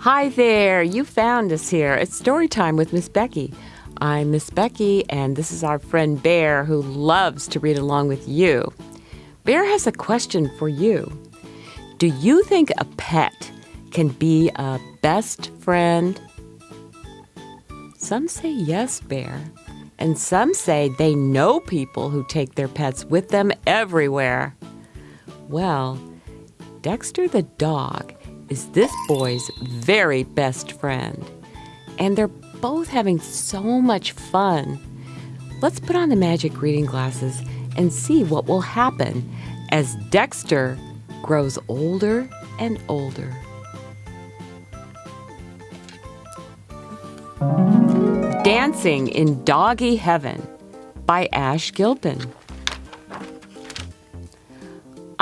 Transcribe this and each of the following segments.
Hi there, you found us here. It's story time with Miss Becky. I'm Miss Becky, and this is our friend Bear who loves to read along with you. Bear has a question for you. Do you think a pet can be a best friend? Some say yes, Bear, and some say they know people who take their pets with them everywhere. Well, Dexter the dog is this boy's very best friend. And they're both having so much fun. Let's put on the magic reading glasses and see what will happen as Dexter grows older and older. Dancing in Doggy Heaven by Ash Gilpin.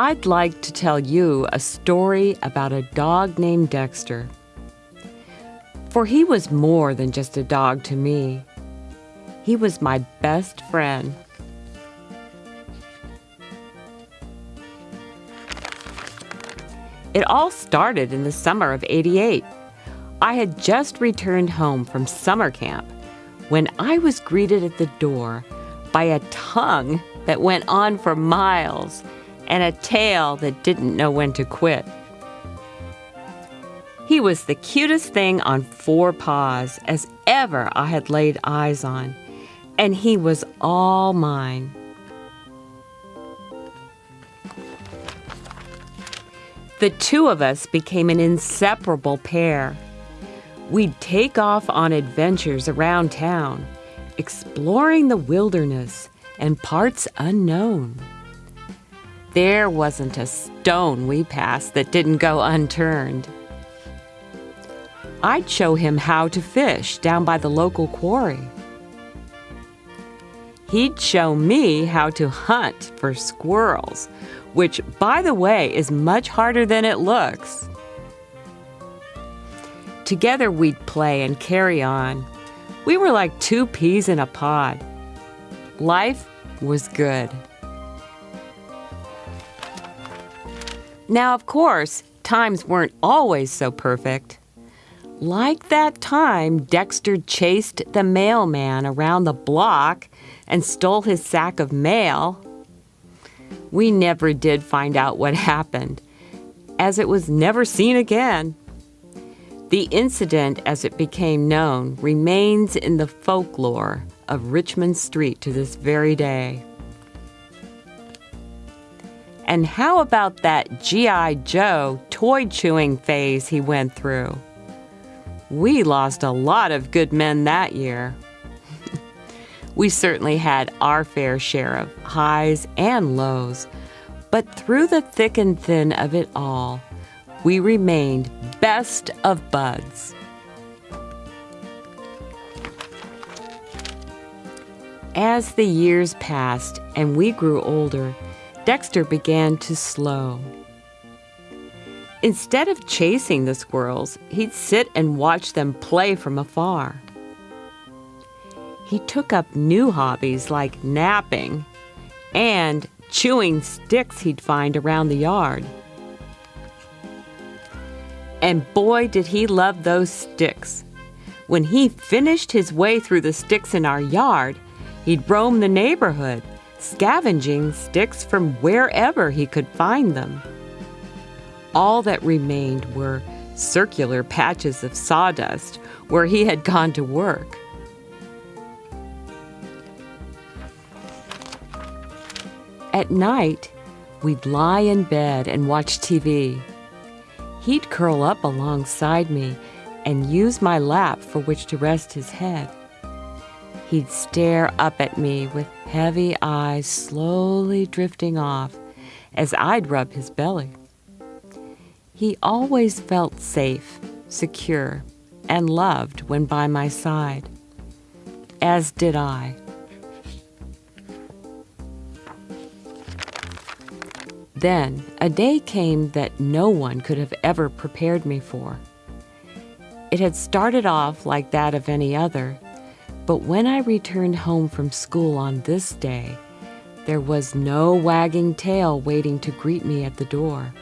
I'd like to tell you a story about a dog named Dexter. For he was more than just a dog to me. He was my best friend. It all started in the summer of 88. I had just returned home from summer camp when I was greeted at the door by a tongue that went on for miles and a tail that didn't know when to quit. He was the cutest thing on four paws as ever I had laid eyes on, and he was all mine. The two of us became an inseparable pair. We'd take off on adventures around town, exploring the wilderness and parts unknown. There wasn't a stone we passed that didn't go unturned. I'd show him how to fish down by the local quarry. He'd show me how to hunt for squirrels, which, by the way, is much harder than it looks. Together we'd play and carry on. We were like two peas in a pod. Life was good. Now, of course, times weren't always so perfect. Like that time Dexter chased the mailman around the block and stole his sack of mail. We never did find out what happened, as it was never seen again. The incident, as it became known, remains in the folklore of Richmond Street to this very day. And how about that G.I. Joe toy chewing phase he went through? We lost a lot of good men that year. we certainly had our fair share of highs and lows, but through the thick and thin of it all, we remained best of buds. As the years passed and we grew older, Dexter began to slow. Instead of chasing the squirrels, he'd sit and watch them play from afar. He took up new hobbies like napping and chewing sticks he'd find around the yard. And boy, did he love those sticks. When he finished his way through the sticks in our yard, he'd roam the neighborhood scavenging sticks from wherever he could find them. All that remained were circular patches of sawdust where he had gone to work. At night, we'd lie in bed and watch TV. He'd curl up alongside me and use my lap for which to rest his head. He'd stare up at me with heavy eyes slowly drifting off as I'd rub his belly. He always felt safe, secure, and loved when by my side, as did I. Then a day came that no one could have ever prepared me for. It had started off like that of any other, but when I returned home from school on this day, there was no wagging tail waiting to greet me at the door.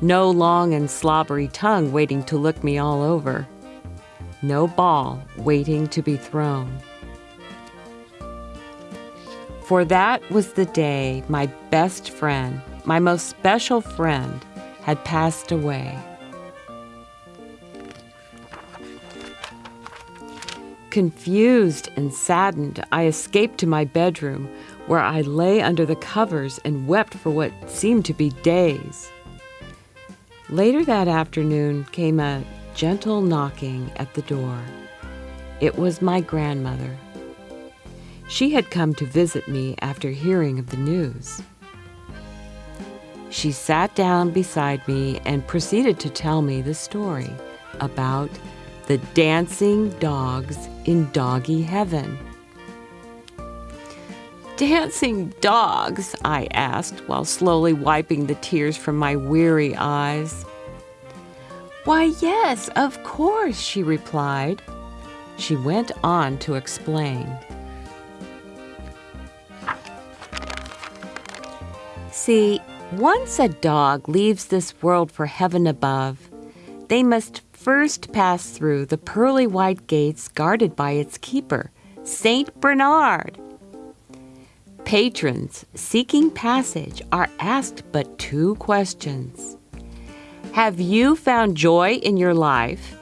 No long and slobbery tongue waiting to look me all over. No ball waiting to be thrown. For that was the day my best friend, my most special friend, had passed away. Confused and saddened, I escaped to my bedroom, where I lay under the covers and wept for what seemed to be days. Later that afternoon came a gentle knocking at the door. It was my grandmother. She had come to visit me after hearing of the news. She sat down beside me and proceeded to tell me the story about the dancing dogs in doggy heaven. Dancing dogs? I asked while slowly wiping the tears from my weary eyes. Why, yes, of course, she replied. She went on to explain. See, once a dog leaves this world for heaven above, they must first pass through the pearly white gates guarded by its keeper, Saint Bernard. Patrons seeking passage are asked but two questions Have you found joy in your life?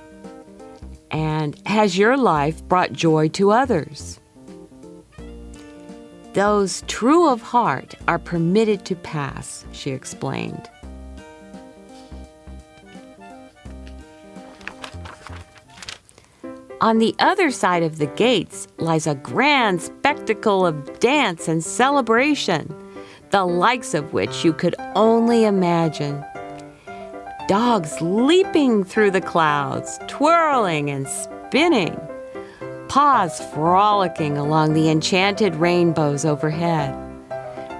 And has your life brought joy to others? Those true of heart are permitted to pass, she explained. On the other side of the gates lies a grand spectacle of dance and celebration, the likes of which you could only imagine. Dogs leaping through the clouds, twirling and spinning paws frolicking along the enchanted rainbows overhead.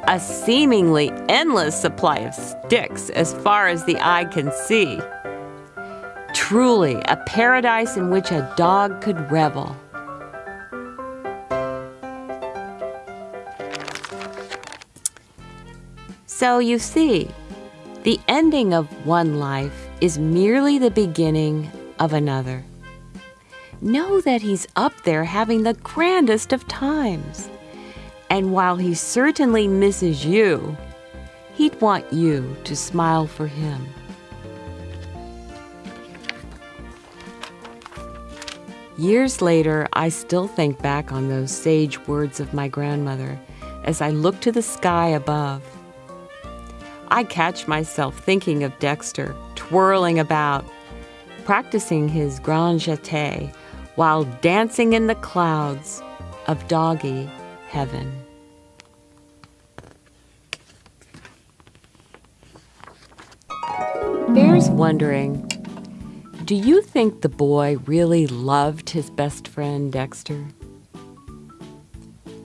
A seemingly endless supply of sticks as far as the eye can see. Truly a paradise in which a dog could revel. So you see, the ending of one life is merely the beginning of another know that He's up there having the grandest of times. And while He certainly misses you, He'd want you to smile for Him. Years later, I still think back on those sage words of my grandmother as I look to the sky above. I catch myself thinking of Dexter twirling about, practicing his grand jeté while dancing in the clouds of doggy heaven. Bear's wondering Do you think the boy really loved his best friend Dexter?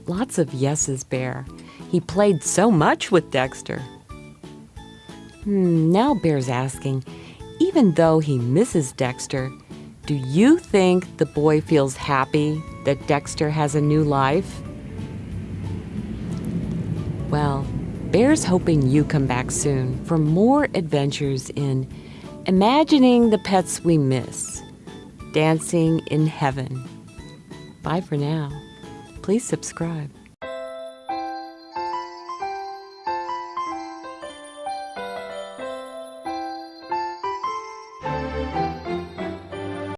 Lots of yeses, Bear. He played so much with Dexter. Hmm, now Bear's asking even though he misses Dexter, do you think the boy feels happy that Dexter has a new life? Well, Bear's hoping you come back soon for more adventures in imagining the pets we miss, dancing in heaven. Bye for now. Please subscribe.